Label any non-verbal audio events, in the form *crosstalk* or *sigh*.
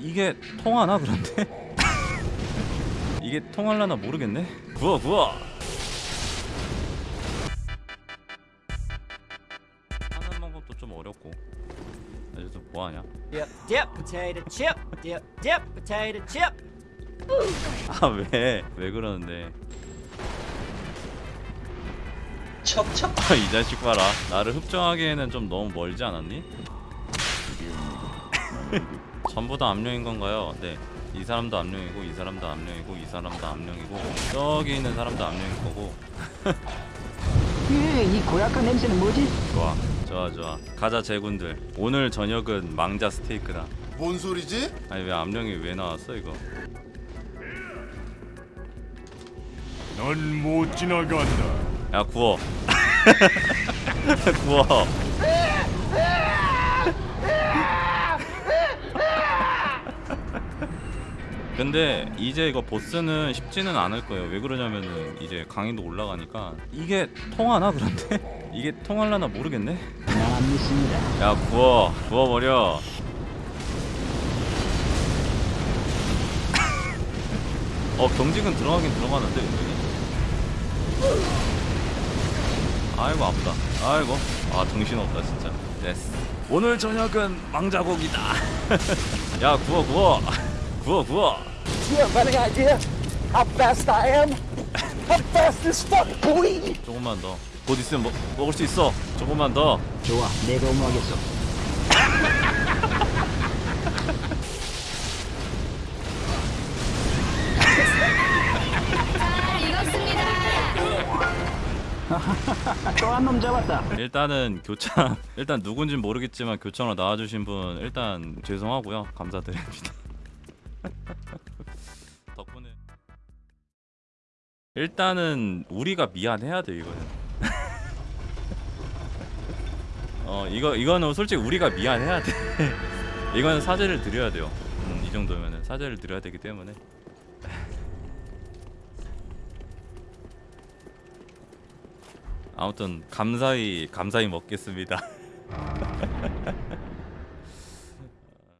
이게 통하나 그런데? *laughs* 이게 통할라나 모르겠네. 구워 구워. 하는 방법도 좀 어렵고. 이제 뭐 하냐? Dip, dip, potato chip. Dip, dip, potato chip. *laughs* 아 왜? 왜 그러는데? 척척 아, *laughs* 이 자식 봐라. 나를 흡정하기에는 좀 너무 멀지 않았니? *laughs* 전부 다 암령인 건가요? 네. 이 사람도 암령이고 이 사람도 암령이고 이 사람도 암령이고 저기 있는 사람도 암령일 거고 *laughs* 예, 이 고약한 냄새는 뭐지? 좋아 좋아 좋아 가자 제군들 오늘 저녁은 망자 스테이크다 뭔 소리지? 아니 왜 암령이 왜 나왔어 이거 넌 못 지나간다. 야 구워 *laughs* 구워 근데 이제 이거 보스는 쉽지는 않을 거예요. 왜 그러냐면은 이제 강의도 올라가니까. 이게 통하나 그런데? *laughs* 이게 통할라나 모르겠네? 난안 믿습니다. 야 구워. 구워버려. *laughs* 어 경직은 들어가긴 들어가는데 은근히? 아이고 아프다. 아이고. 아 정신없다 진짜. 됐어. 오늘 저녁은 망자고기다. *laughs* 야 구워 구워. 구워 구워 Do you have any idea how fast I am? How fast as fuck, boy! 조금만 더 곧 있으면 먹, 먹을 수 있어 조금만 더 좋아, 내가 응하겠어. *laughs* 또한 놈 잡았다. 일단은 교창 *laughs* 일단 누군진 모르겠지만 교창으로 나와주신 분 일단 죄송하고요 감사드립니다 *laughs* 덕분에. 일단은 우리가 미안해야 돼 이거는. *laughs* 어 이거 이거는 솔직히 우리가 미안해야 돼. *laughs* 이거는 사죄를 드려야 돼요. 음, 이 정도면은 사죄를 드려야 되기 때문에. *laughs* 아무튼 감사히 감사히 먹겠습니다